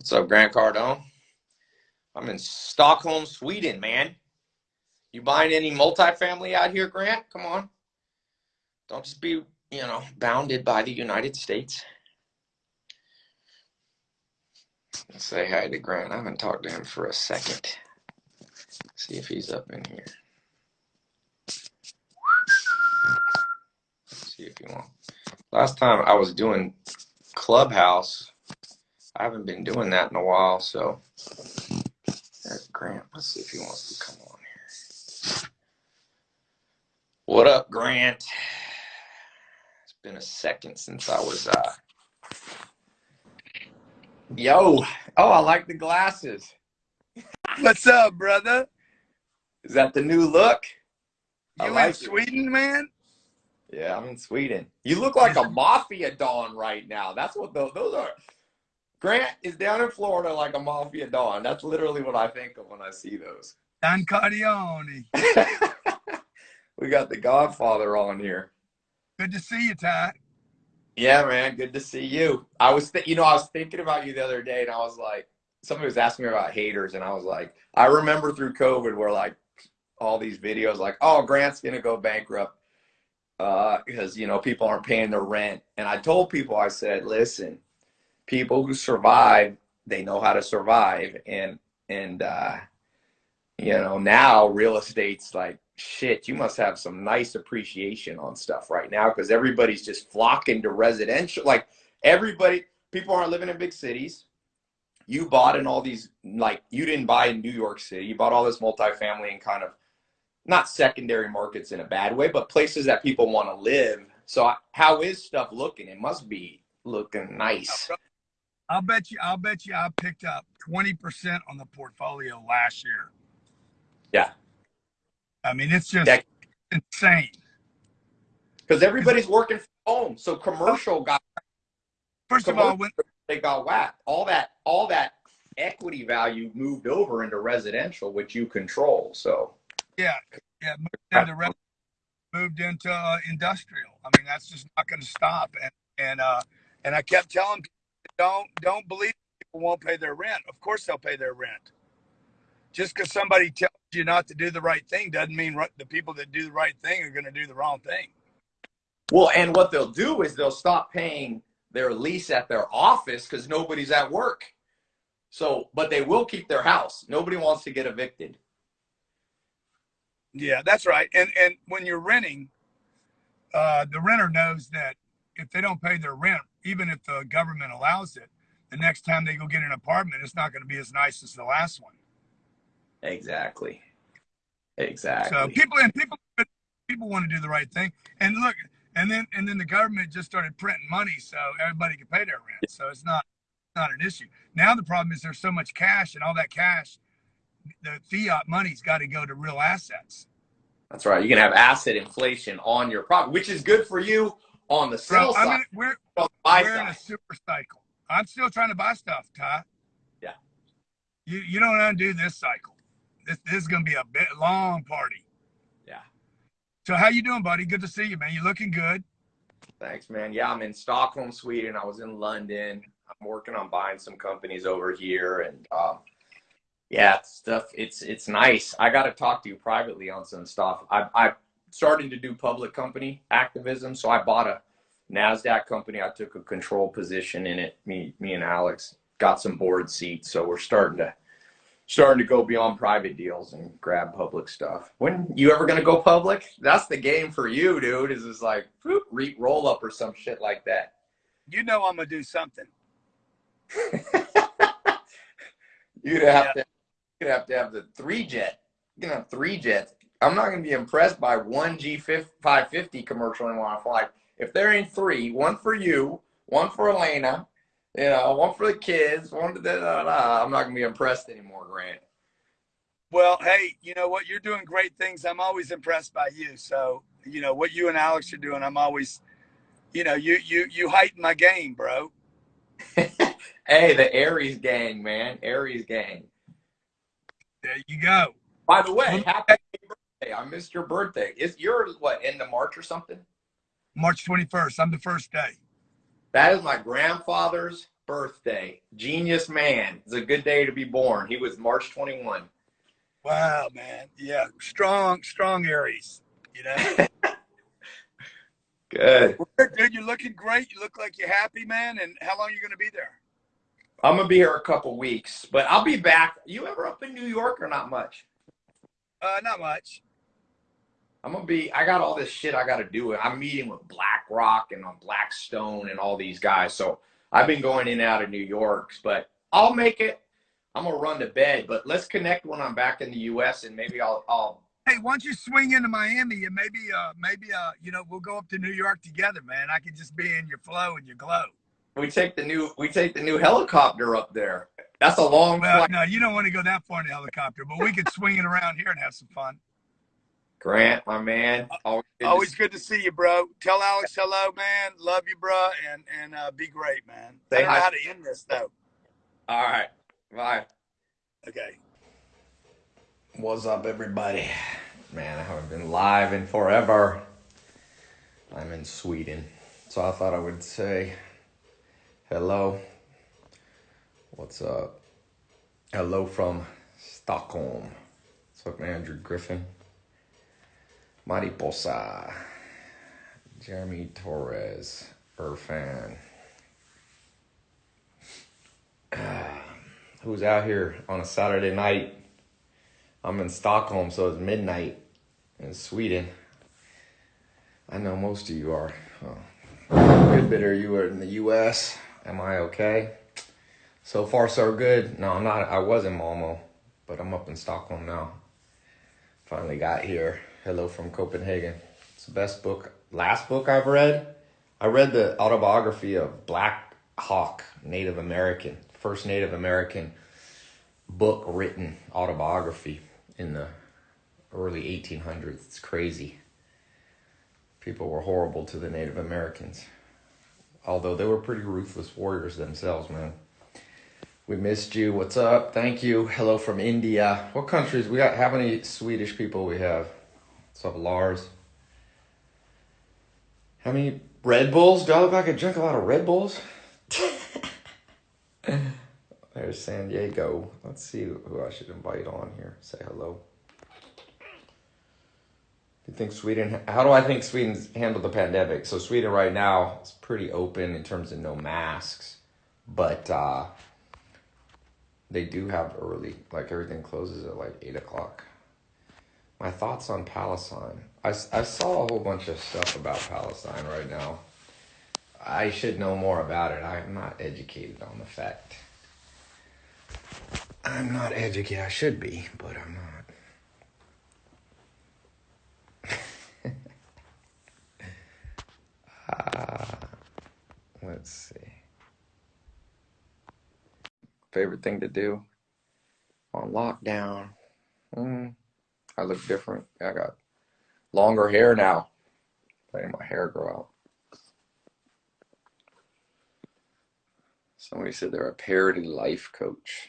What's up, Grant Cardone? I'm in Stockholm, Sweden, man. You buying any multifamily out here, Grant? Come on. Don't just be, you know, bounded by the United States. Let's say hi to Grant. I haven't talked to him for a second. See if he's up in here. Let's see if he wants. Last time I was doing Clubhouse, I haven't been doing that in a while, so there's Grant. Let's see if he wants to come on here. What up, Grant? It's been a second since I was uh Yo. Oh, I like the glasses. What's up, brother? Is that the new look? You I in like it. Sweden, man? Yeah, I'm in Sweden. You look like a mafia don right now. That's what those, those are. Grant is down in Florida like a mafia don. That's literally what I think of when I see those. Don Cardione. we got the Godfather on here. Good to see you, Ty. Yeah, man, good to see you. I was, th- you know, I was thinking about you the other day, and I was like, somebody was asking me about haters, and I was like, I remember through COVID where like all these videos, like, oh, Grant's gonna go bankrupt uh, because you know people aren't paying their rent, and I told people, I said, listen, people who survive, they know how to survive, and and uh, you know now real estate's like shit you must have some nice appreciation on stuff right now because everybody's just flocking to residential like everybody people aren't living in big cities. You bought in all these like you didn't buy in new york city. You bought all this multifamily and kind of not secondary markets in a bad way but places that people want to live. So how is stuff looking? It must be looking nice I'll bet you. I'll bet you. I picked up twenty percent on the portfolio last year. Yeah. I mean, it's just Yeah. insane. because everybody's working from home so commercial got First of all, when they got whacked. All that all that equity value moved over into residential, which you control. So yeah, yeah, moved into re- moved into uh, industrial. I mean, that's just not going to stop. And and uh, and I kept telling people, don't don't believe people won't pay their rent. Of course, they'll pay their rent. Just because somebody tells you not to do the right thing doesn't mean the people that do the right thing are going to do the wrong thing. well, and what they'll do is they'll stop paying their lease at their office because nobody's at work. So, but they will keep their house. Nobody wants to get evicted. Yeah, that's right. And and when you're renting, uh, the renter knows that if they don't pay their rent, even if the government allows it, the next time they go get an apartment, it's not going to be as nice as the last one. Exactly. Exactly. So people and people people want to do the right thing. And look, and then and then the government just started printing money so everybody can pay their rent. So it's not not an issue. Now the problem is there's so much cash and all that cash, the fiat money's got to go to real assets. That's right. You can have asset inflation on your property, which is good for you on the sell Bro, I side. mean, we're on the buy we're in a super cycle. I'm still trying to buy stuff, Ty. Yeah. You you don't undo this cycle. This this is gonna be a bit long party. Yeah. So how you doing, buddy? Good to see you, man. You looking good. Thanks, man. Yeah, I'm in Stockholm, Sweden. I was in London. I'm working on buying some companies over here, and um, yeah, stuff. It's it's nice. I got to talk to you privately on some stuff. I I'm starting to do public company activism, so I bought a Nasdaq company. I took a control position in it. Me me and Alex got some board seats, so we're starting to starting to go beyond private deals and grab public stuff. When you ever gonna go public? That's the game for you, dude. Is just like whoop, re- roll up or some shit like that. You know I'm gonna do something. You'd have to you'd have to have the three jet. You can have three jets. I'm not gonna be impressed by one G five fifty commercial and want to fly. If there ain't three, one for you, one for Elena, you know, one for the kids, one to da, da, da, I'm not gonna be impressed anymore, Grant. Well, hey, you know what? You're doing great things. I'm always impressed by you. So, you know what you and Alex are doing. I'm always, you know, you you you heighten my game, bro. hey, the Aries gang, man. Aries gang. There you go. By the way, happy birthday. I missed your birthday. Is your what end of March or something? March 21st. I'm the first day. That is my grandfather's birthday. Genius man. It's a good day to be born. He was March 21. Wow, man. Yeah, strong, strong Aries. You know. good. Dude, you're looking great. You look like you're happy, man. And how long are you going to be there? I'm gonna be here a couple weeks, but I'll be back. You ever up in New York or not much? Uh, not much. I'm gonna be. I got all this shit I got to do. I'm meeting with BlackRock and on Blackstone and all these guys. So I've been going in and out of New York, but I'll make it. I'm gonna run to bed, but let's connect when I'm back in the U.S. and maybe I'll. I'll hey, once you swing into Miami, and maybe, uh, maybe, uh, you know, we'll go up to New York together, man. I can just be in your flow and your glow. We take the new. We take the new helicopter up there. That's a long. Well, flight. no, you don't want to go that far in the helicopter, but we could swing it around here and have some fun. Grant, my man. Always, good, Always to good to see you, bro. Tell Alex hello, man. Love you, bro, and and uh, be great, man. Say I don't hi. know how to end this though. All right. Bye. Okay. What's up, everybody? Man, I haven't been live in forever. I'm in Sweden, so I thought I would say hello. What's up? Hello from Stockholm. What's up, Andrew Griffin? Mariposa, Jeremy Torres, Irfan. who's out here on a Saturday night? I'm in Stockholm, so it's midnight in Sweden. I know most of you are. Oh. Good bit of you are in the U.S. Am I okay? So far, so good. No, I'm not. I was in Malmo, but I'm up in Stockholm now. Finally got here. Hello from Copenhagen. It's the best book, last book I've read. I read the autobiography of Black Hawk, Native American, first Native American book written autobiography in the early 1800s. It's crazy. People were horrible to the Native Americans, although they were pretty ruthless warriors themselves, man. We missed you. What's up? Thank you. Hello from India. What countries we got? How many Swedish people we have? What's up, Lars? How many Red Bulls? Do I look like I drink a lot of Red Bulls? There's San Diego. Let's see who I should invite on here. Say hello. You think Sweden? How do I think Sweden's handled the pandemic? So Sweden right now is pretty open in terms of no masks, but uh, they do have early. Like everything closes at like eight o'clock my thoughts on Palestine. I, I saw a whole bunch of stuff about Palestine right now. I should know more about it. I'm not educated on the fact. I'm not educated. I should be, but I'm not. uh, let's see. Favorite thing to do on lockdown? Mm. I look different. I got longer hair now. Letting my hair grow out. Somebody said they're a parody life coach.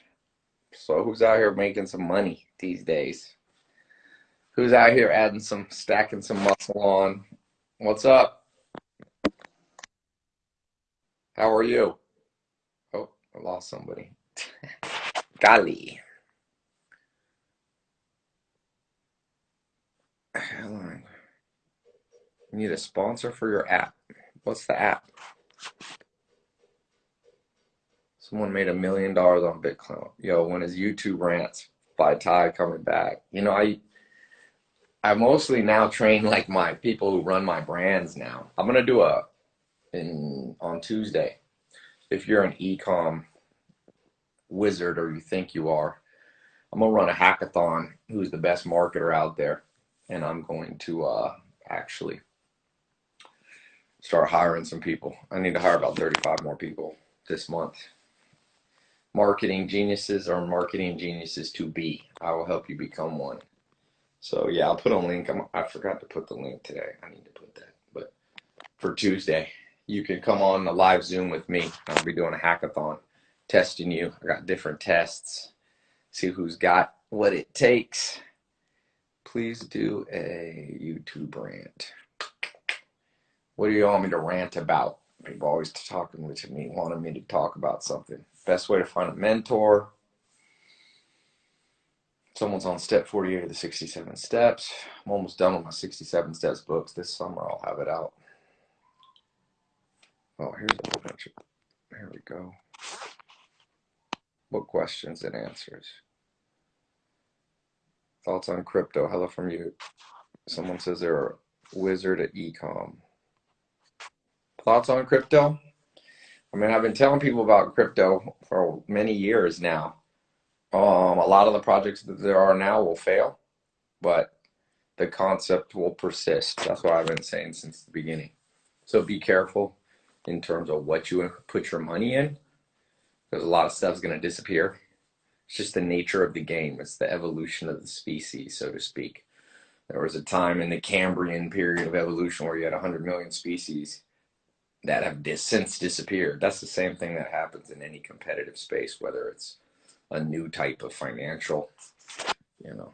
So who's out here making some money these days? Who's out here adding some, stacking some muscle on? What's up? How are you? Oh, I lost somebody. Golly. You need a sponsor for your app. What's the app? Someone made a million dollars on Bitcoin. Yo, when is YouTube rants by Ty coming back? You know, I I mostly now train like my people who run my brands now. I'm gonna do a in on Tuesday. If you're an ecom wizard or you think you are, I'm gonna run a hackathon. Who's the best marketer out there? And I'm going to uh, actually start hiring some people. I need to hire about 35 more people this month. Marketing geniuses or marketing geniuses to be. I will help you become one. So yeah, I'll put a link. I'm, I forgot to put the link today. I need to put that. But for Tuesday, you can come on a live Zoom with me. I'll be doing a hackathon, testing you. I got different tests. See who's got what it takes please do a YouTube rant. What do you want me to rant about? people always talking to me, wanting me to talk about something. Best way to find a mentor. Someone's on step 48 of the 67 steps. I'm almost done with my 67 steps books. This summer I'll have it out. Oh, here's a bunch of, here we go. Book questions and answers. Thoughts on crypto? Hello from you. Someone says they're a wizard at ecom. Thoughts on crypto? I mean, I've been telling people about crypto for many years now. Um, a lot of the projects that there are now will fail, but the concept will persist. That's what I've been saying since the beginning. So be careful in terms of what you put your money in, because a lot of stuff's going to disappear. It's just the nature of the game. It's the evolution of the species, so to speak. There was a time in the Cambrian period of evolution where you had 100 million species that have dis- since disappeared. That's the same thing that happens in any competitive space, whether it's a new type of financial, you know,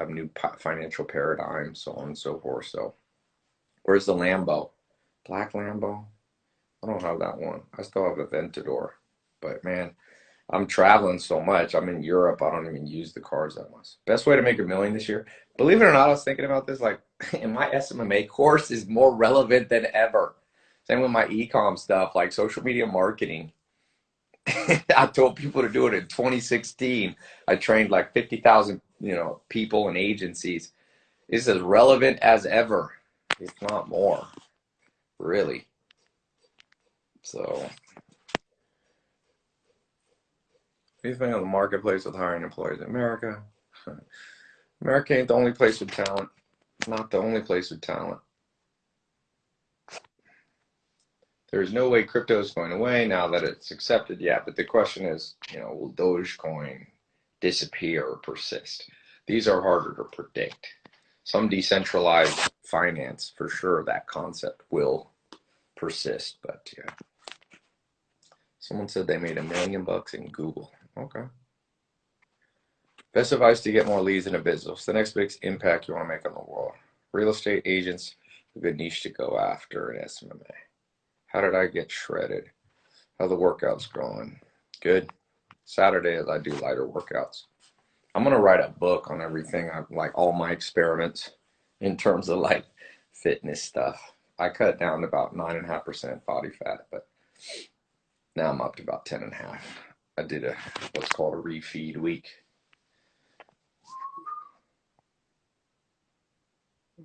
a new financial paradigm, so on and so forth. So, where's the Lambo? Black Lambo? I don't have that one. I still have a Ventador, but man, I'm traveling so much. I'm in Europe. I don't even use the cars that much. Best way to make a million this year. Believe it or not, I was thinking about this. Like, in my SMMA course is more relevant than ever same with my ecom stuff, like social media marketing. I told people to do it in 2016. I trained like 50,000, you know, people and agencies. It's as relevant as ever, if not more, really. So, anything on the marketplace with hiring employees in America? America ain't the only place with talent. Not the only place with talent. there's no way crypto is going away now that it's accepted yet. But the question is, you know, will Dogecoin disappear or persist? These are harder to predict. Some decentralized finance, for sure, that concept will persist. But yeah, someone said they made a million bucks in Google. Okay. Best advice to get more leads in a business. The next big impact you want to make on the world. Real estate agents, a good niche to go after in SMMA. How did I get shredded? How the workouts going? Good. Saturdays I do lighter workouts. I'm gonna write a book on everything. I like all my experiments in terms of like fitness stuff. I cut down about nine and a half percent body fat, but now I'm up to about ten and a half. I did a what's called a refeed week.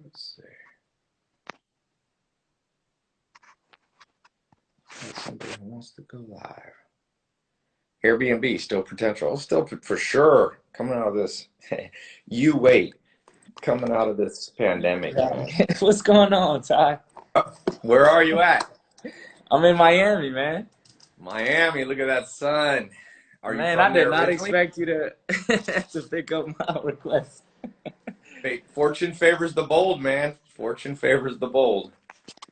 Let's see. somebody who wants to go live. Airbnb still potential, still for sure coming out of this. you wait, coming out of this pandemic. What's going on, Ty? Uh, where are you at? I'm in Miami, man. Miami, look at that sun. Are man, I did not originally? expect you to to pick up my request. hey, fortune favors the bold, man. Fortune favors the bold.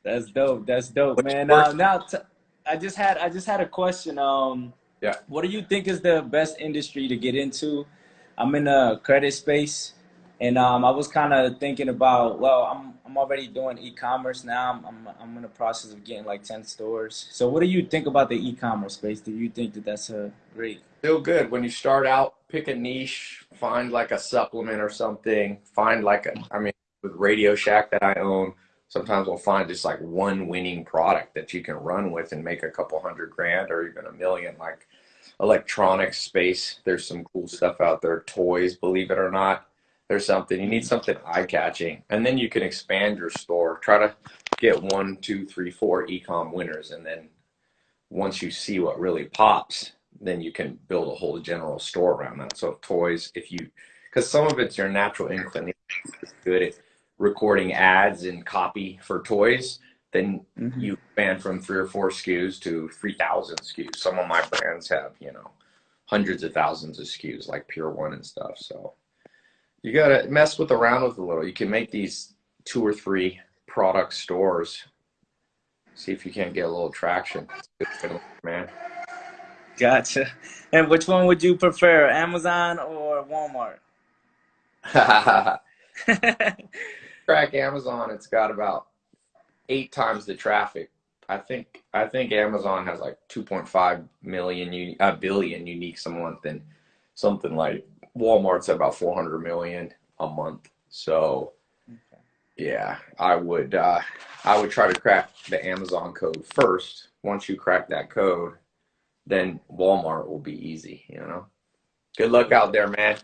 That's dope. That's dope, What's man. Uh, now, t- I just had I just had a question. Um, yeah. What do you think is the best industry to get into? I'm in the credit space, and um, I was kind of thinking about. Well, I'm I'm already doing e-commerce now. I'm, I'm in the process of getting like ten stores. So, what do you think about the e-commerce space? Do you think that that's a great? Still good when you start out. Pick a niche. Find like a supplement or something. Find like a. I mean, with Radio Shack that I own sometimes we'll find just like one winning product that you can run with and make a couple hundred grand or even a million like electronics space there's some cool stuff out there toys believe it or not there's something you need something eye-catching and then you can expand your store try to get one two three four ecom winners and then once you see what really pops then you can build a whole general store around that so toys if you because some of it's your natural inclination good at recording ads and copy for toys, then mm-hmm. you expand from three or four SKUs to 3,000 SKUs. Some of my brands have, you know, hundreds of thousands of SKUs like Pier 1 and stuff. So you got to mess with around with a little. You can make these two or three product stores. See if you can't get a little traction. man. Gotcha. And which one would you prefer, Amazon or Walmart? track Amazon, it's got about eight times the traffic I think I think Amazon has like 2.5 million a billion unique a month, and something like Walmart's at about 400 million a month. So okay. yeah, I would uh, I would try to crack the Amazon code first. Once you crack that code, then Walmart will be easy. You know. Good luck out there, man.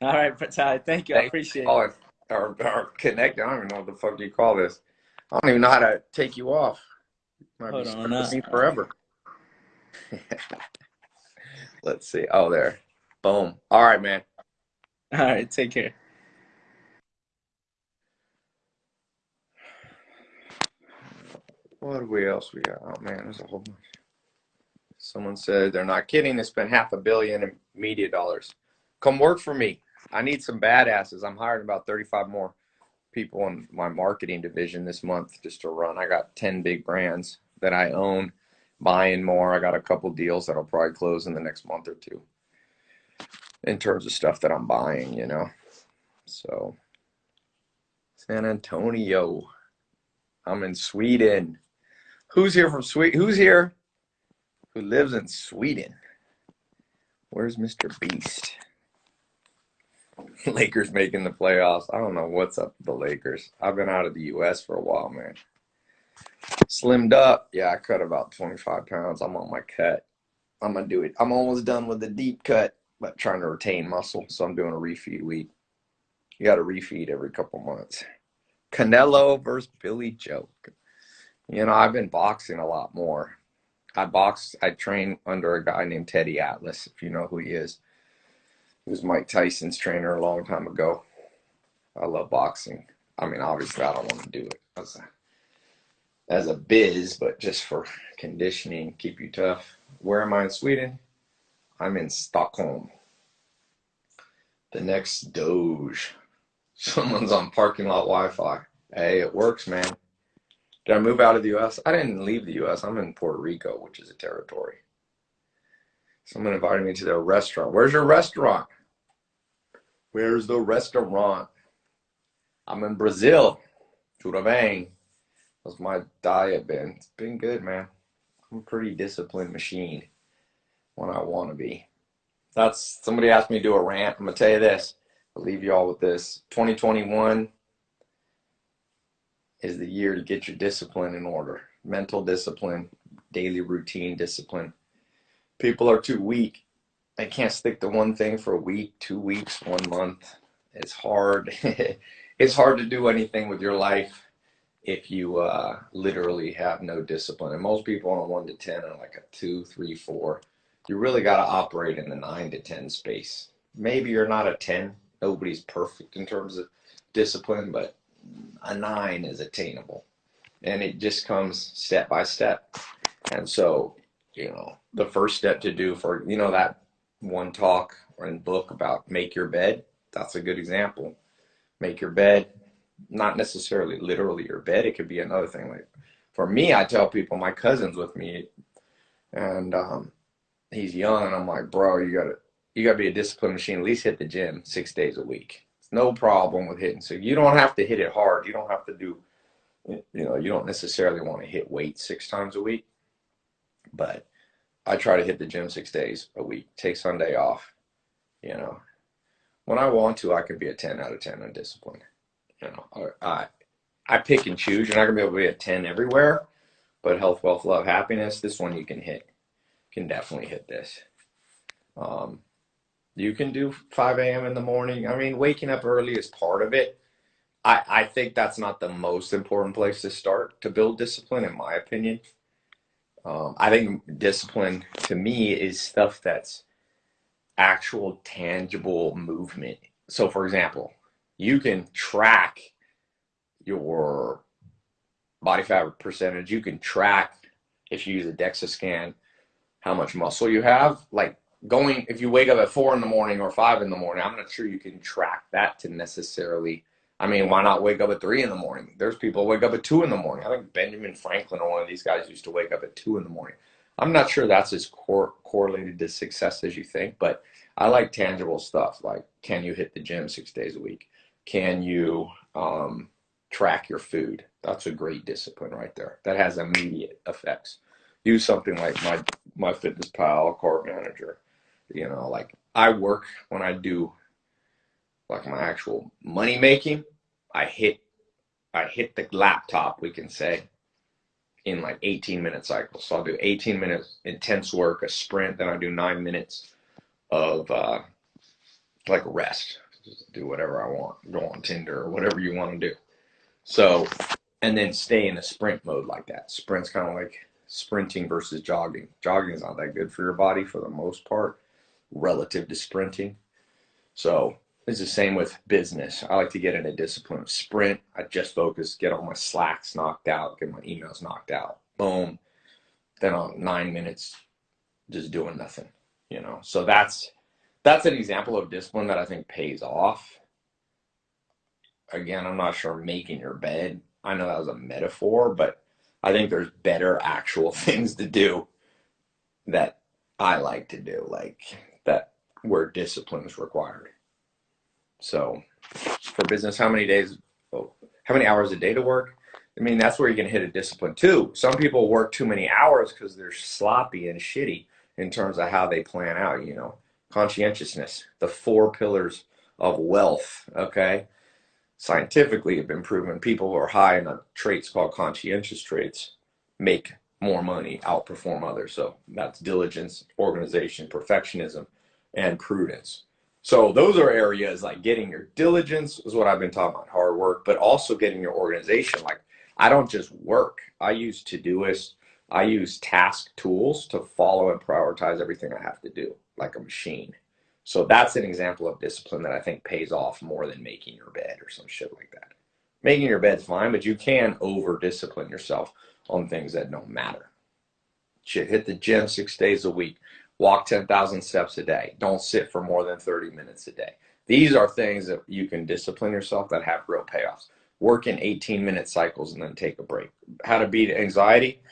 All right, Ty. Thank you. Thanks I appreciate it. Or, or connect. I don't even know what the fuck you call this. I don't even know how to take you off. Might Hold be on, me forever. Let's see. Oh, there. Boom. All right, man. All right. Take care. What we else we got? Oh man, there's a whole bunch. Someone said they're not kidding. They spent half a billion in media dollars. Come work for me. I need some badasses. I'm hiring about 35 more people in my marketing division this month just to run. I got 10 big brands that I own, buying more. I got a couple deals that'll probably close in the next month or two in terms of stuff that I'm buying, you know. So, San Antonio. I'm in Sweden. Who's here from Sweden? Who's here who lives in Sweden? Where's Mr. Beast? Lakers making the playoffs. I don't know what's up with the Lakers. I've been out of the U.S. for a while, man. Slimmed up. Yeah, I cut about 25 pounds. I'm on my cut. I'm going to do it. I'm almost done with the deep cut, trying to retain muscle. So I'm doing a refeed week. You got to refeed every couple months. Canelo versus Billy Joe. You know, I've been boxing a lot more. I box, I train under a guy named Teddy Atlas, if you know who he is. He was Mike Tyson's trainer a long time ago. I love boxing. I mean, obviously, I don't want to do it as a, as a biz, but just for conditioning, keep you tough. Where am I in Sweden? I'm in Stockholm. The next Doge. Someone's on parking lot Wi-Fi. Hey, it works, man. Did I move out of the U.S.? I didn't leave the U.S. I'm in Puerto Rico, which is a territory. Someone invited me to their restaurant. Where's your restaurant? Where's the restaurant? I'm in Brazil. Tudo bem? How's my diet been? It's been good, man. I'm a pretty disciplined machine when I want to be. That's somebody asked me to do a rant. I'm gonna tell you this. I'll leave you all with this. 2021 is the year to get your discipline in order. Mental discipline, daily routine discipline people are too weak. They can't stick to one thing for a week, two weeks, one month. It's hard. it's hard to do anything with your life if you uh, literally have no discipline. And most people on a one to 10 are like a two, three, four. You really got to operate in the nine to 10 space. Maybe you're not a 10. Nobody's perfect in terms of discipline, but a nine is attainable. And it just comes step by step. And so you know, the first step to do for, you know, that one talk or book about make your bed. That's a good example. Make your bed, not necessarily literally your bed. It could be another thing. Like for me, I tell people, my cousin's with me and um, he's young and I'm like, bro, you gotta, you gotta be a disciplined machine. At least hit the gym six days a week. It's no problem with hitting. So you don't have to hit it hard. You don't have to do, you know, you don't necessarily want to hit weight six times a week but I try to hit the gym six days a week, take Sunday off. You know, when I want to, I can be a 10 out of 10 on discipline. You know, I, I pick and choose. You're not to be able to be a 10 everywhere, but health, wealth, love, happiness, this one you can hit. Can definitely hit this. Um, you can do 5 a.m. in the morning. I mean, waking up early is part of it. I, I think that's not the most important place to start to build discipline, in my opinion. Um, I think discipline to me is stuff that's actual tangible movement. So, for example, you can track your body fat percentage. You can track if you use a DEXA scan how much muscle you have. Like going, if you wake up at four in the morning or five in the morning, I'm not sure you can track that to necessarily I mean, why not wake up at three in the morning? There's people wake up at two in the morning. I think Benjamin Franklin or one of these guys used to wake up at two in the morning. I'm not sure that's as cor- correlated to success as you think, but I like tangible stuff. Like, can you hit the gym six days a week? Can you, um, track your food. That's a great discipline right there. That has immediate effects. Use something like my MyFitnessPal carb manager. You know, like I work when I do like my actual money making, I hit I hit the laptop, we can say, in like 18 minute cycles. So I'll do 18 minutes intense work, a sprint, then I do nine minutes of uh, like rest. Just do whatever I want. Go on Tinder or whatever you want to do. So, and then stay in a sprint mode like that. Sprint's kind of like sprinting versus jogging. Jogging is not that good for your body for the most part, relative to sprinting. So it's the same with business. I like to get in a discipline of sprint. I just focus, get all my slacks knocked out, get my emails knocked out. Boom. Then on nine minutes, just doing nothing. You know. So that's that's an example of discipline that I think pays off. Again, I'm not sure making your bed. I know that was a metaphor, but I think there's better actual things to do that I like to do, like that where discipline is required. So for business, how many days, oh, how many hours a day to work? I mean, that's where you can hit a discipline too. Some people work too many hours because they're sloppy and shitty in terms of how they plan out, you know. Conscientiousness, the four pillars of wealth, okay? Scientifically have been proven people who are high in the traits called conscientious traits make more money, outperform others. So that's diligence, organization, perfectionism, and prudence. So those are areas like getting your diligence is what I've been talking about, hard work, but also getting your organization. Like I don't just work. I use Todoist. I use task tools to follow and prioritize everything I have to do, like a machine. So that's an example of discipline that I think pays off more than making your bed or some shit like that. Making your bed's fine, but you can over discipline yourself on things that don't matter. Shit, hit the gym six days a week walk 10,000 steps a day. Don't sit for more than 30 minutes a day. These are things that you can discipline yourself that have real payoffs. Work in 18 minute cycles and then take a break. How to beat anxiety?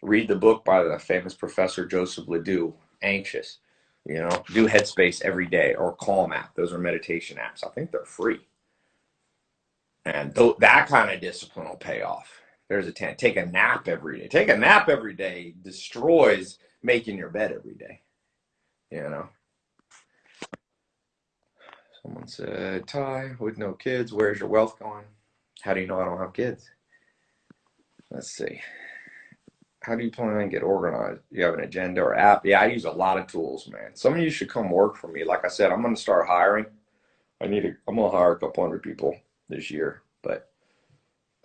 Read the book by the famous professor Joseph LeDoux, Anxious. You know, do Headspace every day or Calm app. Those are meditation apps. I think they're free. And th- that kind of discipline will pay off. There's a 10. Take a nap every day. Take a nap every day destroys making your bed every day. You know. Someone said, Ty, with no kids, where's your wealth going? How do you know I don't have kids? Let's see. How do you plan to get organized? You have an agenda or app? Yeah, I use a lot of tools, man. Some of you should come work for me. Like I said, I'm going to start hiring. I need to, I'm going to hire a couple hundred people this year, but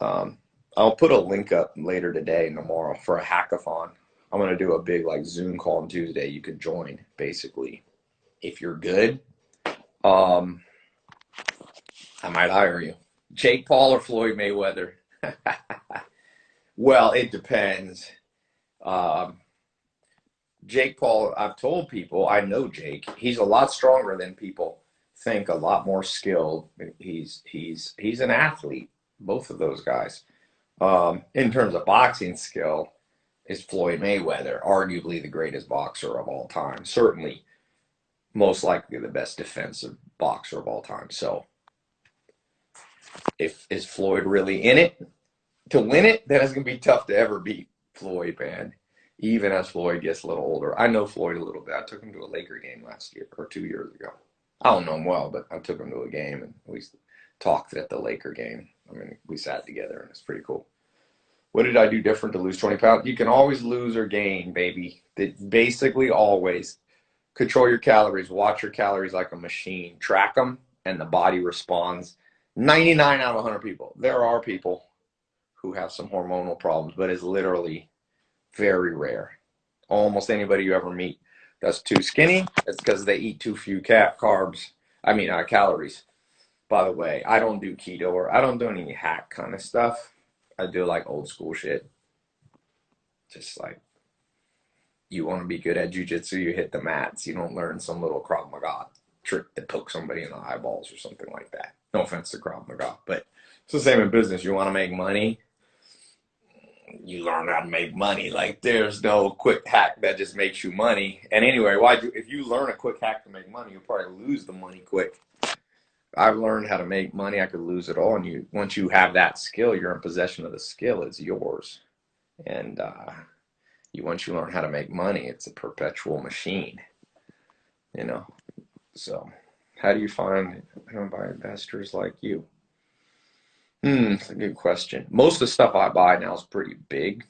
um, I'll put a link up later today and tomorrow for a hackathon. I'm gonna do a big like Zoom call on Tuesday. You can join basically if you're good. Um, I might hire you. Jake Paul or Floyd Mayweather? well, it depends. Um, Jake Paul, I've told people, I know Jake. He's a lot stronger than people think, a lot more skilled. He's he's he's an athlete, both of those guys. Um, in terms of boxing skill, is Floyd Mayweather, arguably the greatest boxer of all time. Certainly, most likely the best defensive boxer of all time. So, if is Floyd really in it to win it, then it's gonna be tough to ever beat Floyd, man. Even as Floyd gets a little older, I know Floyd a little bit. I took him to a Laker game last year or two years ago. I don't know him well, but I took him to a game and we talked at the Laker game. I mean, we sat together and it's pretty cool. What did I do different to lose 20 pounds? You can always lose or gain, baby. It basically always control your calories, watch your calories like a machine, track them, and the body responds. 99 out of 100 people. There are people who have some hormonal problems, but it's literally very rare. Almost anybody you ever meet that's too skinny, it's because they eat too few cat carbs. I mean, uh, calories. By the way, I don't do keto or I don't do any hack kind of stuff. I do like old school shit. Just like you want to be good at jujitsu, you hit the mats. You don't learn some little Krav Maga trick to poke somebody in the eyeballs or something like that. No offense to Krav Maga, but it's the same in business. You want to make money, you learn how to make money. Like there's no quick hack that just makes you money. And anyway, why do if you learn a quick hack to make money, you'll probably lose the money quick. I've learned how to make money. I could lose it all, and you once you have that skill, you're in possession of the skill. It's yours, and uh, you once you learn how to make money, it's a perpetual machine. You know, so how do you find how buy investors like you? Hmm, that's a good question. Most of the stuff I buy now is pretty big.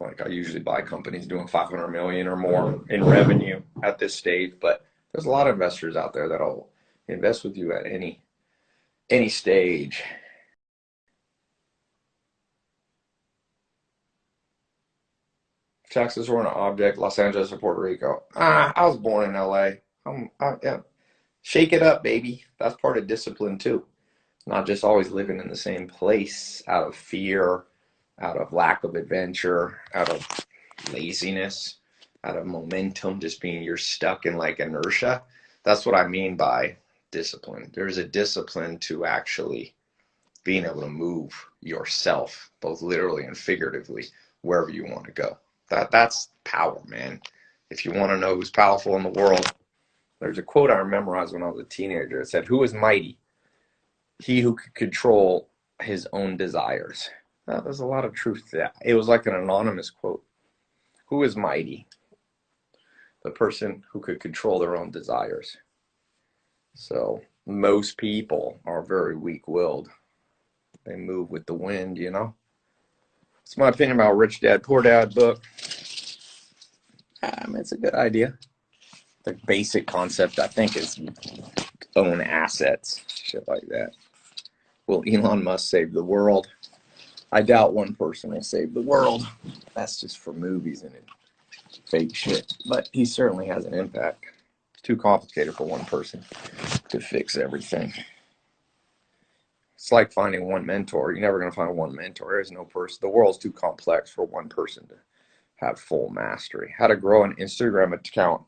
Like I usually buy companies doing 500 million or more in revenue at this stage, but there's a lot of investors out there that'll invest with you at any any stage. Texas or an object, Los Angeles or Puerto Rico. Ah, I was born in LA. I'm, I, yeah. Shake it up, baby. That's part of discipline too. Not just always living in the same place out of fear, out of lack of adventure, out of laziness, out of momentum, just being you're stuck in like inertia. That's what I mean by discipline. There's a discipline to actually being able to move yourself, both literally and figuratively, wherever you want to go. That that's power, man. If you want to know who's powerful in the world, there's a quote I memorized when I was a teenager. It said, "Who is mighty? He who could control his own desires." Now, there's a lot of truth to that. It was like an anonymous quote. Who is mighty? The person who could control their own desires. So most people are very weak-willed. They move with the wind, you know. It's my opinion about Rich Dad Poor Dad book. Um, it's a good idea. The basic concept, I think, is own assets, shit like that. Will Elon Musk save the world? I doubt one person will save the world. That's just for movies and fake shit. But he certainly has an impact. It's too complicated for one person to fix everything. It's like finding one mentor. You're never going to find one mentor. There's no person. The world's too complex for one person to have full mastery. How to grow an Instagram account.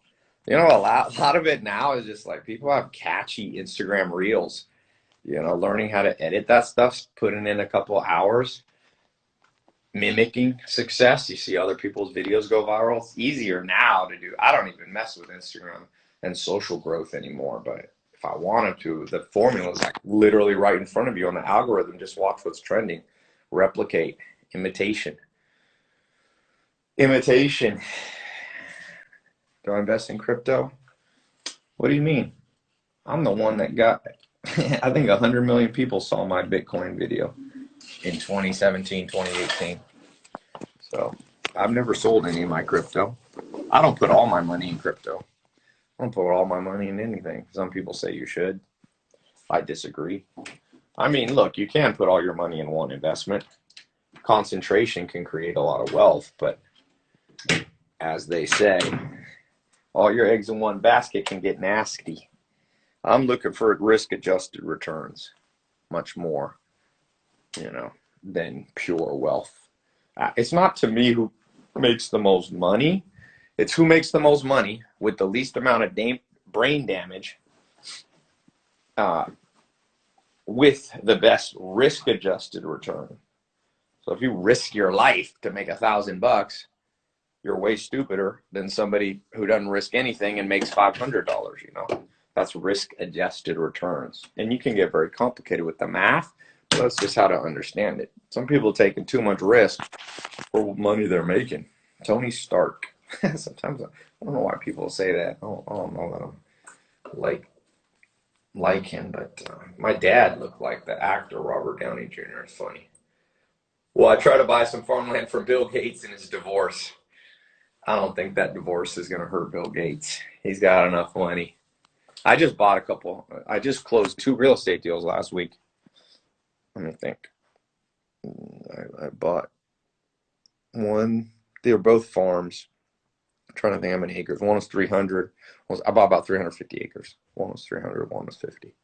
You know, a lot, a lot of it now is just like people have catchy Instagram reels. You know, learning how to edit that stuff, putting in a couple hours, mimicking success. You see other people's videos go viral. It's easier now to do. I don't even mess with Instagram and social growth anymore, but if I wanted to, the formula is like literally right in front of you on the algorithm. Just watch what's trending, replicate, imitation. Imitation. Do I invest in crypto? What do you mean? I'm the one that got, I think 100 million people saw my Bitcoin video in 2017, 2018. So I've never sold any of my crypto. I don't put all my money in crypto. I don't put all my money in anything. Some people say you should. I disagree. I mean, look, you can put all your money in one investment. Concentration can create a lot of wealth, but as they say, all your eggs in one basket can get nasty. I'm looking for risk adjusted returns much more, you know, than pure wealth. Uh, it's not to me who makes the most money. It's who makes the most money with the least amount of brain damage uh, with the best risk adjusted return. So if you risk your life to make a thousand bucks, you're way stupider than somebody who doesn't risk anything and makes five hundred dollars. You know, that's risk adjusted returns, and you can get very complicated with the math. But that's just how to understand it. Some people taking too much risk for money they're making. Tony Stark. Sometimes I, don't know why people say that. I don't, I don't know that I'm like like him, but uh, my dad looked like the actor Robert Downey Jr. It's funny. Well, I tried to buy some farmland from Bill Gates in his divorce. I don't think that divorce is going to hurt Bill Gates. He's got enough money. I just bought a couple. I just closed two real estate deals last week. Let me think. Mm, I, I bought one. They were both farms. I'm trying to think how many acres. One was 300. One was, I bought about 350 acres. One was 300. One was 50.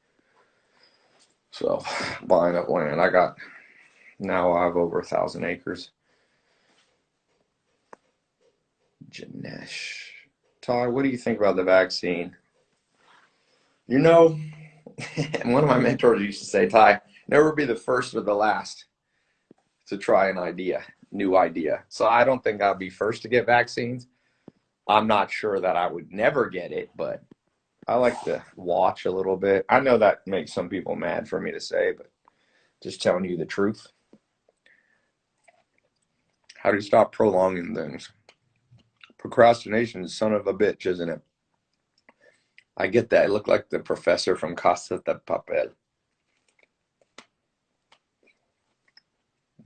So buying up land. I got now I have over a thousand acres. Janesh. Ty, what do you think about the vaccine? You know, one of my mentors used to say, Ty, never be the first or the last to try an idea, new idea. So I don't think I'll be first to get vaccines. I'm not sure that I would never get it, but I like to watch a little bit. I know that makes some people mad for me to say, but just telling you the truth. How do you stop prolonging things? Procrastination is son of a bitch, isn't it? I get that. I look like the professor from Casa de Papel.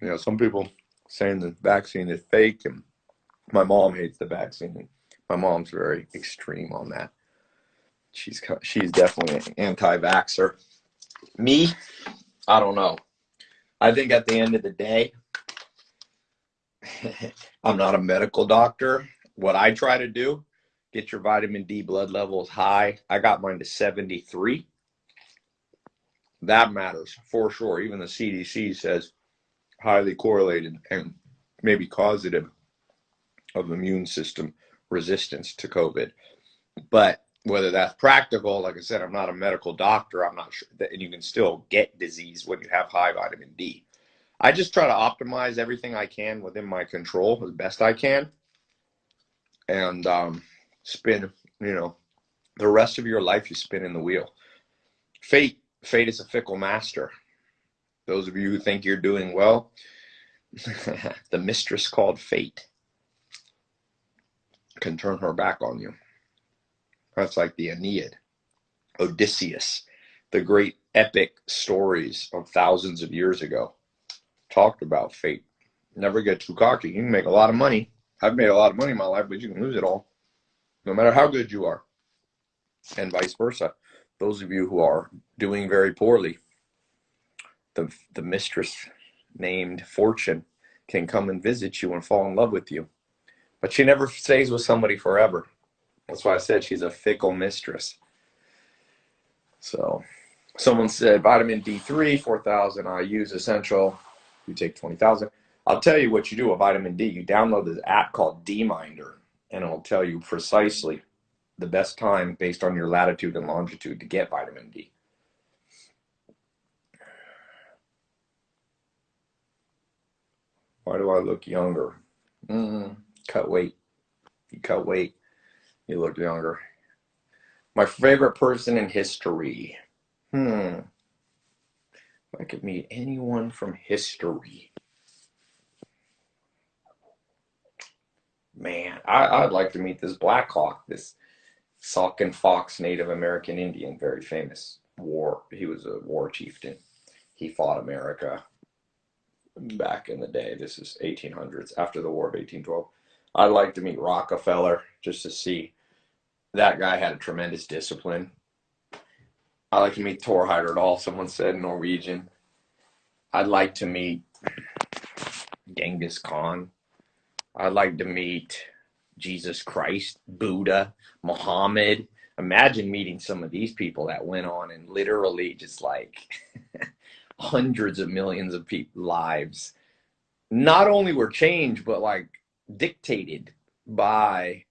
You know, some people saying the vaccine is fake, and my mom hates the vaccine. My mom's very extreme on that. She's she's definitely an anti-vaxer. Me, I don't know. I think at the end of the day, I'm not a medical doctor. What I try to do, get your vitamin D blood levels high. I got mine to 73. That matters for sure. Even the CDC says highly correlated and maybe causative of immune system resistance to COVID. But whether that's practical, like I said, I'm not a medical doctor. I'm not sure that, and you can still get disease when you have high vitamin D. I just try to optimize everything I can within my control as best I can, and um, spin. You know, the rest of your life you spin in the wheel. Fate, fate is a fickle master. Those of you who think you're doing well, the mistress called fate can turn her back on you. That's like the Aeneid, Odysseus, the great epic stories of thousands of years ago talked about fate. Never get too cocky. You can make a lot of money. I've made a lot of money in my life, but you can lose it all, no matter how good you are, and vice versa. Those of you who are doing very poorly, the the mistress named Fortune can come and visit you and fall in love with you, but she never stays with somebody forever. That's why I said she's a fickle mistress. So, someone said vitamin D3, 4,000 IU's essential you take 20,000. I'll tell you what you do with vitamin D. You download this app called D-Minder, and it'll tell you precisely the best time based on your latitude and longitude to get vitamin D. Why do I look younger? Mm, cut weight. You cut weight, you look younger. My favorite person in history. Hmm. I could meet anyone from history. Man, I, would like to meet this Black Hawk, this Sauk and Fox Native American Indian, very famous war. He was a war chieftain. He fought America back in the day. This is 1800s, after the War of 1812. I'd like to meet Rockefeller just to see that guy had a tremendous discipline. I like to meet Thor Heyerdahl, someone said Norwegian. I'd like to meet Genghis Khan. I'd like to meet Jesus Christ, Buddha, Muhammad. Imagine meeting some of these people that went on and literally just like hundreds of millions of people lives not only were changed but like dictated by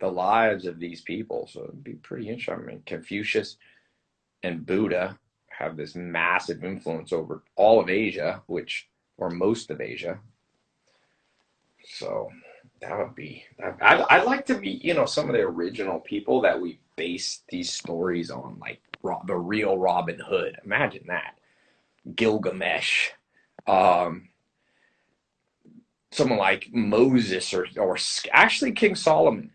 the lives of these people so it'd be pretty interesting I mean, confucius and Buddha have this massive influence over all of Asia, which or most of Asia. So that would be. I'd, I'd like to meet you know some of the original people that we base these stories on, like the real Robin Hood. Imagine that, Gilgamesh, um, someone like Moses or or actually King Solomon.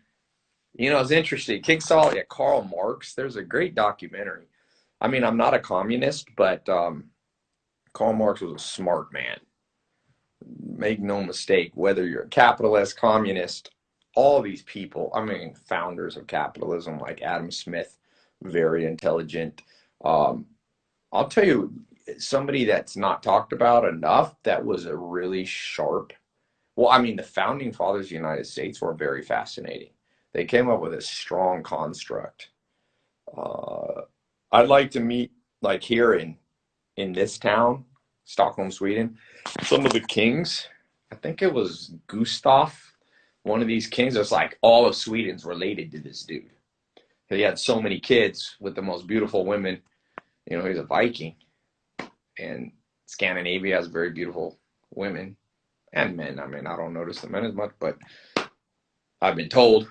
You know, it's interesting. King Solomon, yeah, Karl Marx. There's a great documentary I mean, I'm not a communist, but um, Karl Marx was a smart man. Make no mistake, whether you're a capitalist, communist, all these people, I mean, founders of capitalism like Adam Smith, very intelligent. Um, I'll tell you, somebody that's not talked about enough that was a really sharp. Well, I mean, the founding fathers of the United States were very fascinating. They came up with a strong construct. Uh, I'd like to meet like here in in this town, Stockholm, Sweden, some of the kings. I think it was Gustav, one of these kings. It's like all of Sweden's related to this dude. He had so many kids with the most beautiful women. You know, he's a Viking, and Scandinavia has very beautiful women and men. I mean, I don't notice the men as much, but I've been told.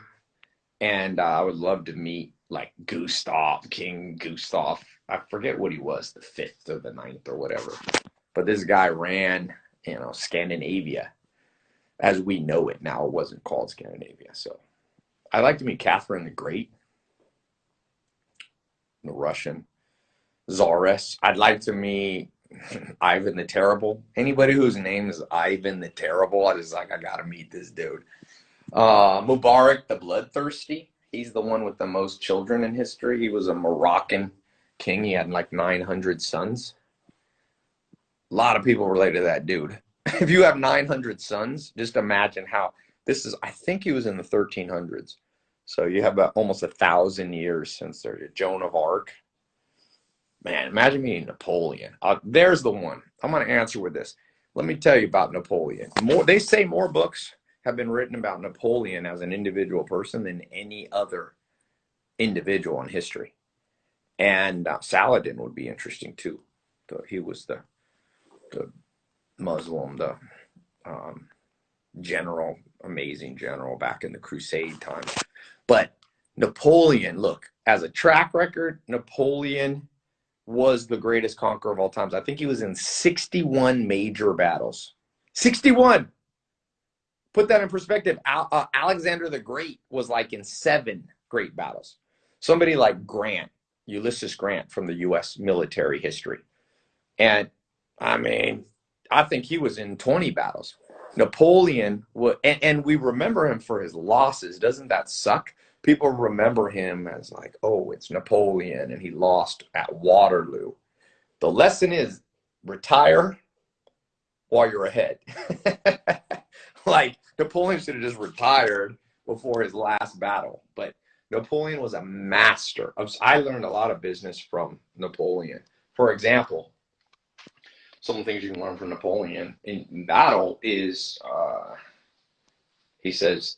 And uh, I would love to meet like Gustav, King Gustav. I forget what he was, the fifth or the ninth or whatever. But this guy ran, you know, Scandinavia as we know it now. It wasn't called Scandinavia. So I'd like to meet Catherine the Great, the Russian Tsaress. I'd like to meet Ivan the Terrible. Anybody whose name is Ivan the Terrible, I just like, I gotta meet this dude. Uh, Mubarak the Bloodthirsty. He's the one with the most children in history. He was a Moroccan king. He had like 900 sons. A lot of people relate to that dude. If you have 900 sons, just imagine how this is. I think he was in the 1300s. So you have about almost a thousand years since there's Joan of Arc. Man, imagine meeting Napoleon. Uh, there's the one. I'm going to answer with this. Let me tell you about Napoleon. More, they say more books have been written about Napoleon as an individual person than any other individual in history. And uh, Saladin would be interesting too. He was the the Muslim, the um, general, amazing general back in the Crusade times. But Napoleon, look, as a track record, Napoleon was the greatest conqueror of all times. I think he was in 61 major battles. 61 put that in perspective, Al, uh, Alexander the Great was like in seven great battles. Somebody like Grant, Ulysses Grant from the U.S. military history. And I mean, I think he was in 20 battles. Napoleon, and, and we remember him for his losses. Doesn't that suck? People remember him as like, oh, it's Napoleon and he lost at Waterloo. The lesson is retire while you're ahead. like Napoleon should have just retired before his last battle. But Napoleon was a master of. I learned a lot of business from Napoleon. For example, some of the things you can learn from Napoleon in battle is uh, he says,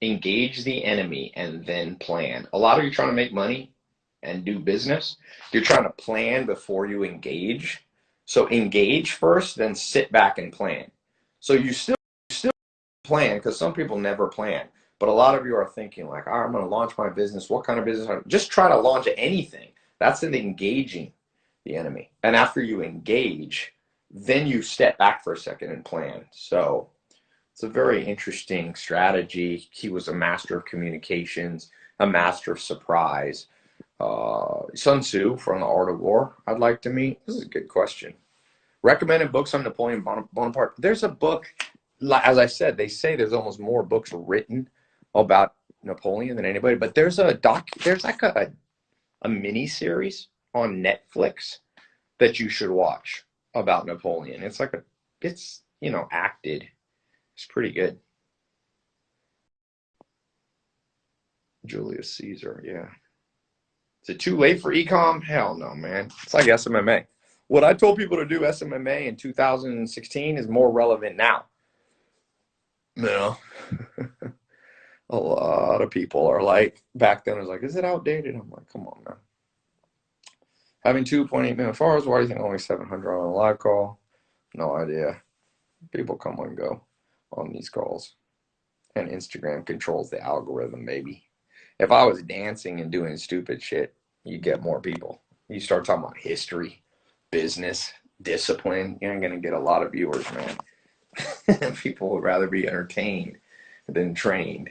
engage the enemy and then plan. A lot of you trying to make money and do business, you're trying to plan before you engage. So engage first, then sit back and plan. So you still still plan because some people never plan. But a lot of you are thinking like, I'm going to launch my business. What kind of business? Just try to launch anything. That's an engaging the enemy. And after you engage, then you step back for a second and plan. So it's a very interesting strategy. He was a master of communications, a master of surprise. Uh, Sun Tzu from the Art of War. I'd like to meet. This is a good question. Recommended books on Napoleon Bonaparte. There's a book as I said, they say there's almost more books written about Napoleon than anybody. But there's a doc, there's like a a mini series on Netflix that you should watch about Napoleon. It's like a, it's you know acted. It's pretty good. Julius Caesar, yeah. Is it too late for ecom? Hell no, man. It's like SMMA. What I told people to do SMMA in 2016 is more relevant now. No. a lot of people are like, back then, I was like, is it outdated? I'm like, come on, man. Having 2.8 million followers, why do you think only 700 on a live call? No idea. People come and go on these calls. And Instagram controls the algorithm, maybe. If I was dancing and doing stupid shit, you get more people. You start talking about history, business, discipline, you ain't gonna get a lot of viewers, man. People would rather be entertained than trained.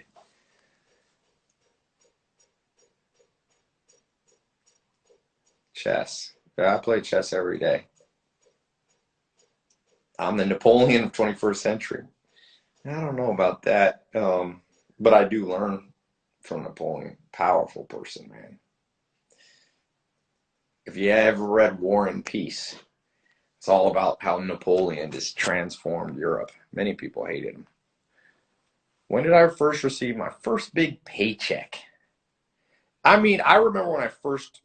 Chess. Yeah, I play chess every day. I'm the Napoleon of 21st century. I don't know about that, um, but I do learn from Napoleon. Powerful person, man. If you ever read War and Peace, it's all about how Napoleon just transformed Europe. Many people hated him. When did I first receive my first big paycheck? I mean, I remember when I first,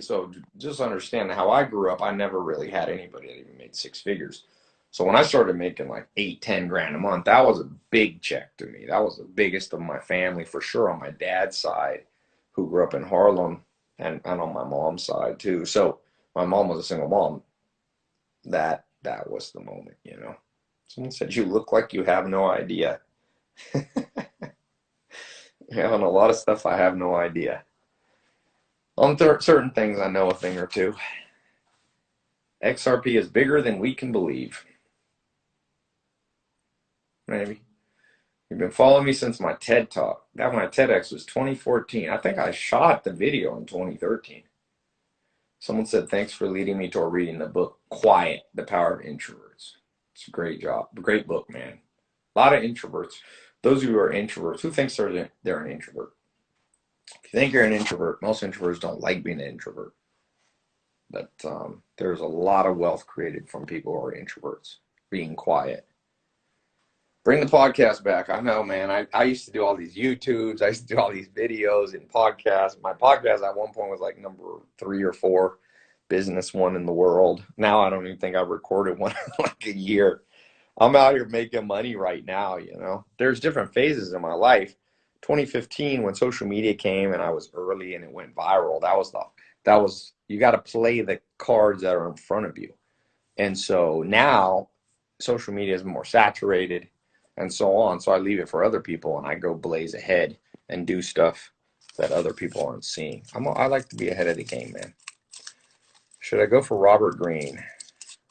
so just understand how I grew up, I never really had anybody that even made six figures. So when I started making like eight, ten grand a month, that was a big check to me. That was the biggest of my family for sure on my dad's side, who grew up in Harlem, and, and on my mom's side too. So my mom was a single mom that that was the moment, you know. Someone said you look like you have no idea. on a lot of stuff I have no idea. Um, On th- certain things, I know a thing or two. XRP is bigger than we can believe. Maybe. You've been following me since my TED talk. That my TEDx was 2014. I think I shot the video in 2013. Someone said, thanks for leading me toward reading the book Quiet, The Power of Introverts. It's a great job. Great book, man. A lot of introverts. Those of you who are introverts, who thinks they're, they're an introvert? If you think you're an introvert, most introverts don't like being an introvert. But um, there's a lot of wealth created from people who are introverts, being quiet. Bring the podcast back. I know, man. I, I used to do all these YouTubes. I used to do all these videos and podcasts. My podcast at one point was like number three or four business one in the world. Now I don't even think I've recorded one in like a year. I'm out here making money right now, you know. There's different phases in my life. 2015 when social media came and I was early and it went viral. That was the that was you got to play the cards that are in front of you. And so now social media is more saturated and so on. So I leave it for other people and I go blaze ahead and do stuff that other people aren't seeing. I'm I like to be ahead of the game, man. Should I go for Robert Greene?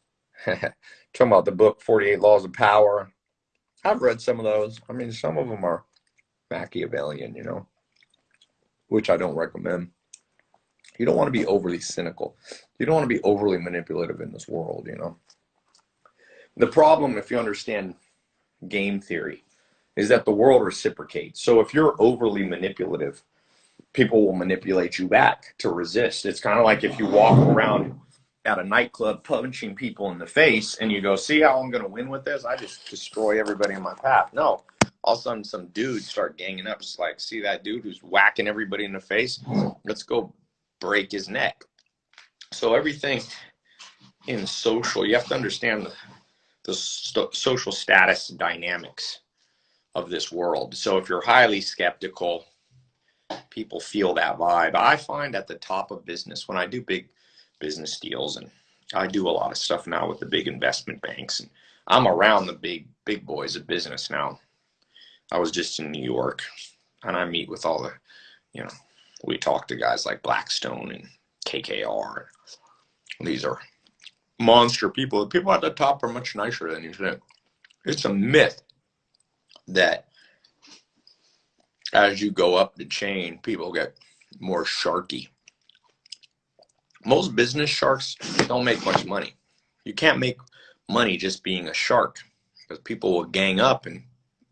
Talking about the book 48 Laws of Power. I've read some of those. I mean, some of them are Machiavellian, you know, which I don't recommend. You don't want to be overly cynical. You don't want to be overly manipulative in this world, you know. The problem, if you understand game theory, is that the world reciprocates. So if you're overly manipulative, people will manipulate you back to resist. It's kind of like if you walk around at a nightclub punching people in the face and you go, see how I'm going to win with this? I just destroy everybody in my path. No, all of a sudden some dudes start ganging up. It's like, see that dude who's whacking everybody in the face? Let's go break his neck. So everything in social, you have to understand the, the st- social status dynamics of this world. So if you're highly skeptical, people feel that vibe. I find at the top of business when I do big business deals and I do a lot of stuff now with the big investment banks and I'm around the big big boys of business now. I was just in New York and I meet with all the, you know, we talk to guys like Blackstone and KKR. These are monster people. The people at the top are much nicer than you think. It's a myth that as you go up the chain, people get more sharky. Most business sharks don't make much money. You can't make money just being a shark because people will gang up and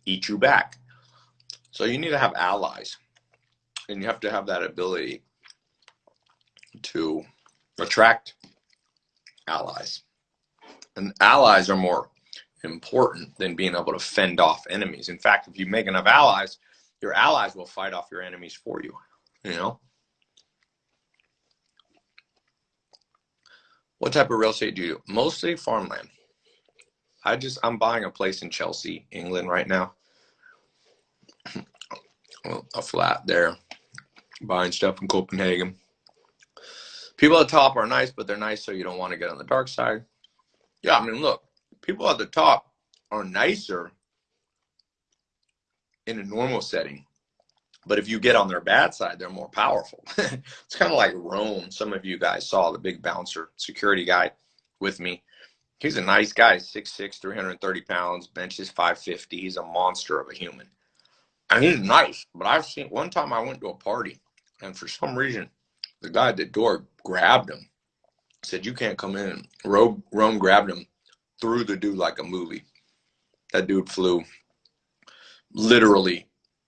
eat you back. So you need to have allies and you have to have that ability to attract allies. And allies are more important than being able to fend off enemies. In fact, if you make enough allies, your allies will fight off your enemies for you. You know? What type of real estate do you do? Mostly farmland. I just I'm buying a place in Chelsea, England right now. a flat there buying stuff in Copenhagen. People at the top are nice, but they're nice so you don't want to get on the dark side. Yeah, I mean, look, people at the top are nicer in a normal setting. But if you get on their bad side, they're more powerful. it's kind of like Rome. Some of you guys saw the big bouncer security guy with me. He's a nice guy, 6'6, 330 pounds, benches 550. He's a monster of a human. And he's nice. But I've seen one time I went to a party and for some reason, the guy at the door grabbed him, said, You can't come in. Rome, Rome grabbed him, threw the dude like a movie. That dude flew literally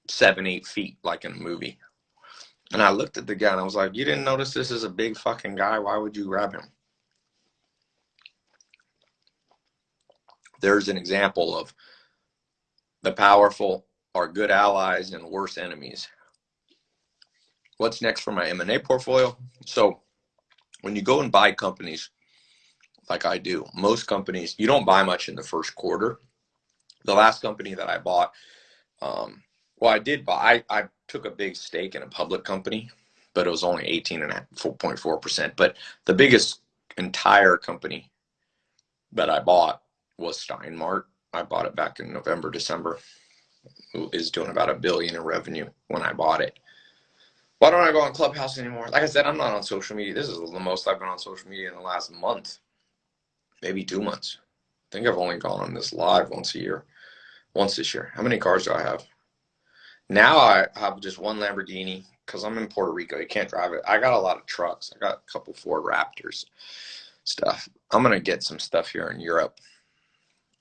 seven, eight feet like in a movie. And I looked at the guy and I was like, You didn't notice this is a big fucking guy? Why would you grab him? There's an example of the powerful are good allies and worse enemies what's next for my M&A portfolio. So when you go and buy companies like I do, most companies, you don't buy much in the first quarter. The last company that I bought, um, well, I did buy, I, I took a big stake in a public company, but it was only 18.4%. But the biggest entire company that I bought was Stein Mart. I bought it back in November, December. Is doing about a billion in revenue when I bought it. Why don't I go on Clubhouse anymore? Like I said, I'm not on social media. This is the most I've been on social media in the last month, maybe two months. I think I've only gone on this live once a year, once this year. How many cars do I have? Now I have just one Lamborghini because I'm in Puerto Rico. You can't drive it. I got a lot of trucks. I got a couple Ford Raptors stuff. I'm gonna get some stuff here in Europe.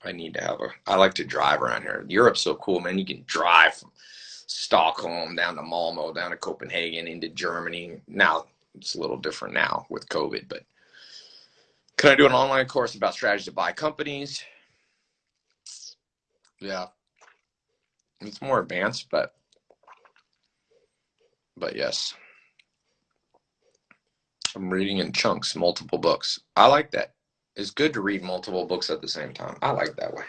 I need to have a. I like to drive around here. Europe's so cool, man. You can drive from Stockholm down to Malmo, down to Copenhagen, into Germany. Now it's a little different now with COVID, but can I do an online course about strategy to buy companies? Yeah, it's more advanced, but but yes. I'm reading in chunks, multiple books. I like that. It's good to read multiple books at the same time. I like that way.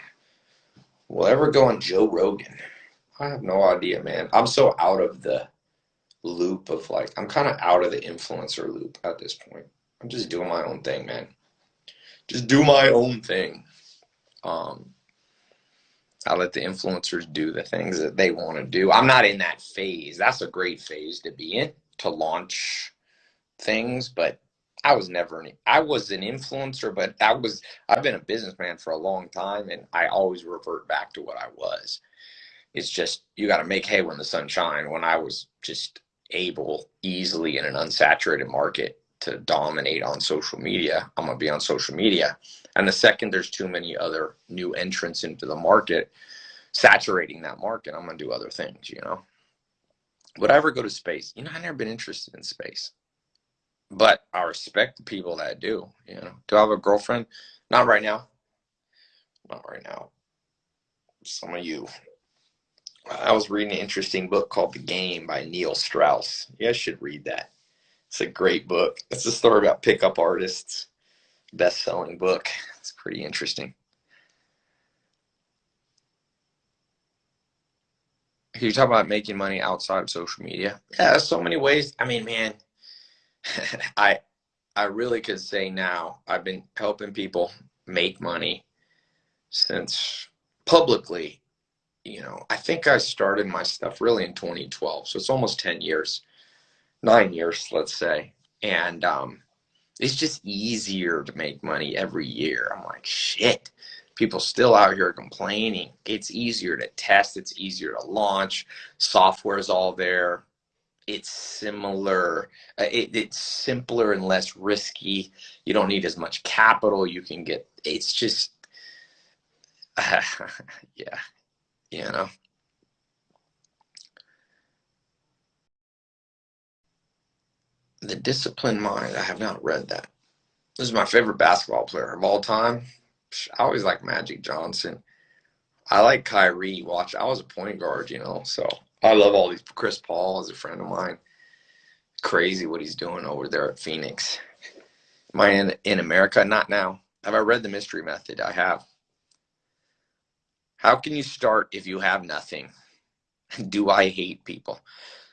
Will ever go on Joe Rogan? I have no idea, man. I'm so out of the loop of like, I'm kind of out of the influencer loop at this point. I'm just doing my own thing, man. Just do my own thing. Um, I let the influencers do the things that they want to do. I'm not in that phase. That's a great phase to be in to launch things, but I was never an I was an influencer, but I was I've been a businessman for a long time and I always revert back to what I was. It's just you got to make hay when the sun shines. When I was just able easily in an unsaturated market to dominate on social media, I'm gonna be on social media. And the second there's too many other new entrants into the market, saturating that market, I'm gonna do other things, you know. Would I ever go to space? You know, I've never been interested in space. But I respect the people that do, you know. Do I have a girlfriend? Not right now. Not right now. Some of you. I was reading an interesting book called The Game by Neil Strauss. You guys should read that. It's a great book. It's a story about pickup artists. Best selling book. It's pretty interesting. You talk about making money outside of social media? Yeah, there's so many ways. I mean, man, I I really could say now I've been helping people make money since publicly, you know, I think I started my stuff really in 2012. So it's almost 10 years, nine years, let's say. And um, it's just easier to make money every year. I'm like, shit, people still out here complaining. It's easier to test, it's easier to launch, software is all there it's similar uh, it, it's simpler and less risky. You don't need as much capital. You can get it's just uh, yeah you know? The disciplined mind i have not read that. This is my favorite basketball player of all time. I always like magic johnson. I like kyrie. Watch i was a point guard you know so I love all these. Chris Paul is a friend of mine. Crazy what he's doing over there at Phoenix. Am I in, in America? Not now. Have I read the mystery method? I have. How can you start if you have nothing? Do I hate people?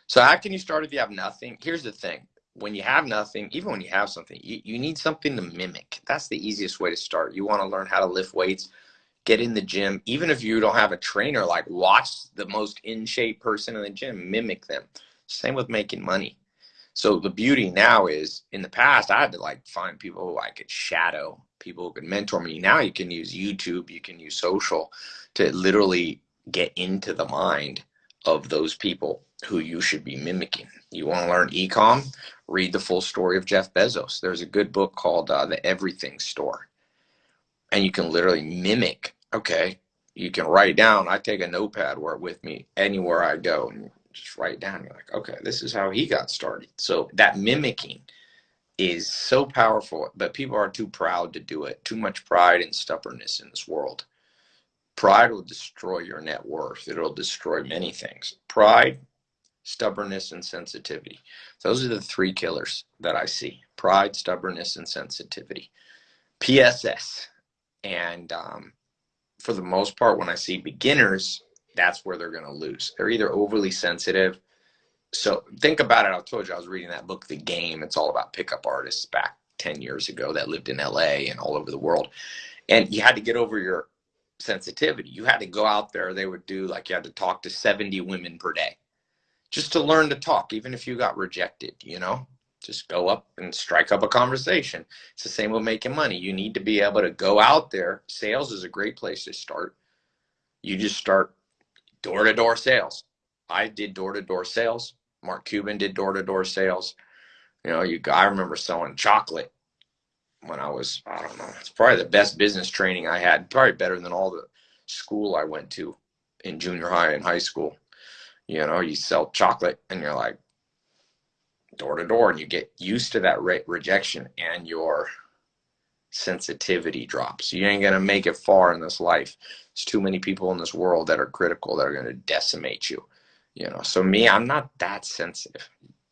So how can you start if you have nothing? Here's the thing. When you have nothing, even when you have something, you, you need something to mimic. That's the easiest way to start. You want to learn how to lift weights get in the gym even if you don't have a trainer like watch the most in shape person in the gym mimic them. Same with making money. So the beauty now is in the past i had to like find people who i could shadow people who could mentor me. Now you can use youtube you can use social to literally get into the mind of those people who you should be mimicking. You want to learn ecom? Read the full story of jeff bezos. There's a good book called uh, the everything store. And you can literally mimic okay, you can write down. I take a notepad where with me anywhere I go and just write down. You're like, okay, this is how he got started. So that mimicking is so powerful, but people are too proud to do it. Too much pride and stubbornness in this world. Pride will destroy your net worth. It'll destroy many things. Pride, stubbornness, and sensitivity. Those are the three killers that I see pride, stubbornness, and sensitivity. PSS. And um, for the most part, when I see beginners, that's where they're going to lose. They're either overly sensitive. So think about it. I told you I was reading that book, The Game. It's all about pickup artists back 10 years ago that lived in LA and all over the world. And you had to get over your sensitivity. You had to go out there. They would do like you had to talk to 70 women per day. just to learn to talk, even if you got rejected, you know? Just go up and strike up a conversation. It's the same with making money. You need to be able to go out there. Sales is a great place to start. You just start door to door sales. I did door to door sales. Mark Cuban did door to door sales. You know, you I remember selling chocolate when I was, I don't know, it's probably the best business training I had, probably better than all the school I went to in junior high and high school. You know, you sell chocolate and you're like, door to door and you get used to that re- rejection and your sensitivity drops. You ain't going to make it far in this life. There's too many people in this world that are critical that are going to decimate you. You know, so me, I'm not that sensitive.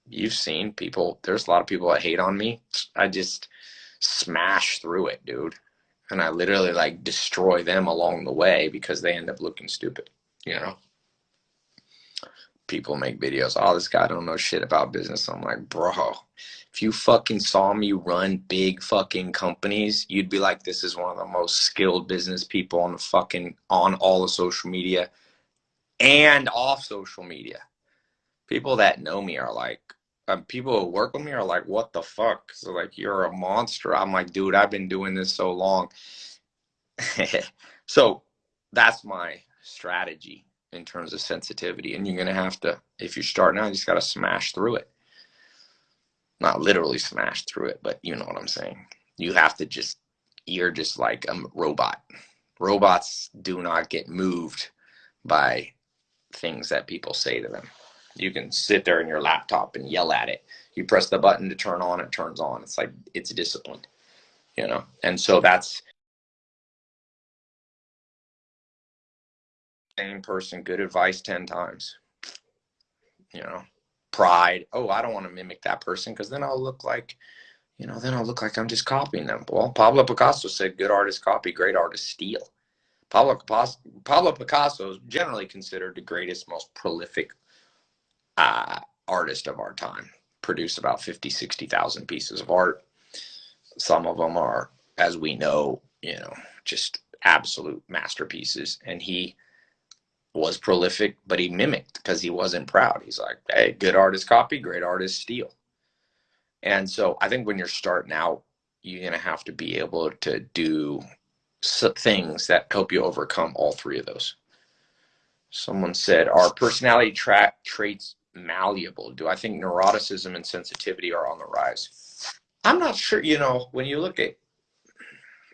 You've seen people, there's a lot of people that hate on me. I just smash through it, dude. And I literally like destroy them along the way because they end up looking stupid, you know? People make videos. Oh, this guy don't know shit about business. I'm like, bro, if you fucking saw me run big fucking companies, you'd be like, this is one of the most skilled business people on the fucking on all the social media and off social media. People that know me are like, um, people who work with me are like, what the fuck? So like, you're a monster. I'm like, dude, I've been doing this so long. so that's my strategy in terms of sensitivity. And you're going to have to, if you're starting out, you just got to smash through it. Not literally smash through it, but you know what I'm saying. You have to just, you're just like a robot. Robots do not get moved by things that people say to them. You can sit there in your laptop and yell at it. You press the button to turn on, it turns on. It's like, it's disciplined, you know? And so that's, same person good advice 10 times. You know pride. Oh i don't want to mimic that person because then i'll look like you know then i'll look like i'm just copying them. Well pablo picasso said good artists copy great artists steal. Pablo picasso, pablo picasso is generally considered the greatest most prolific uh, artist of our time. Produced about 50 60000 pieces of art. Some of them are as we know you know just absolute masterpieces. And he was prolific, but he mimicked because he wasn't proud. He's like, hey, good artist copy, great artist steal. And so I think when you're starting out, you're going to have to be able to do things that help you overcome all three of those. Someone said, Are personality tra- traits malleable? Do I think neuroticism and sensitivity are on the rise? I'm not sure. You know, when you look at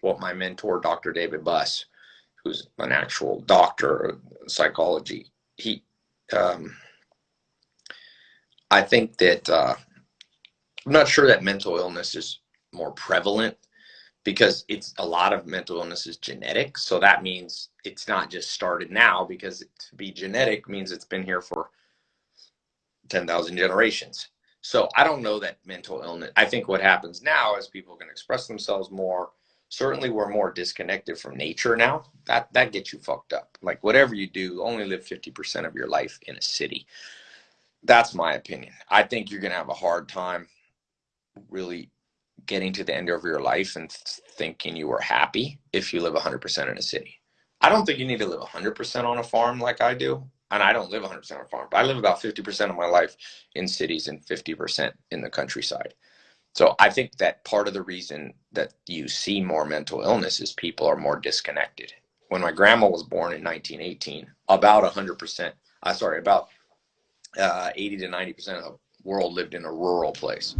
what my mentor, Dr. David Buss, who's an actual doctor of psychology, he, um, I think that uh, I'm not sure that mental illness is more prevalent because it's a lot of mental illness is genetic. So that means it's not just started now because to be genetic means it's been here for 10,000 generations. So I don't know that mental illness. I think what happens now is people can express themselves more certainly we're more disconnected from nature now. That that gets you fucked up. Like whatever you do only live 50% of your life in a city. That's my opinion. I think you're going to have a hard time really getting to the end of your life and thinking you are happy if you live 100% in a city. I don't think you need to live 100% on a farm like i do and i don't live 100% on a farm but i live about 50% of my life in cities and 50% in the countryside so I think that part of the reason that you see more mental illness is people are more disconnected. When my grandma was born in 1918, about 100%, I uh, sorry, about uh, 80 to 90% of the world lived in a rural place.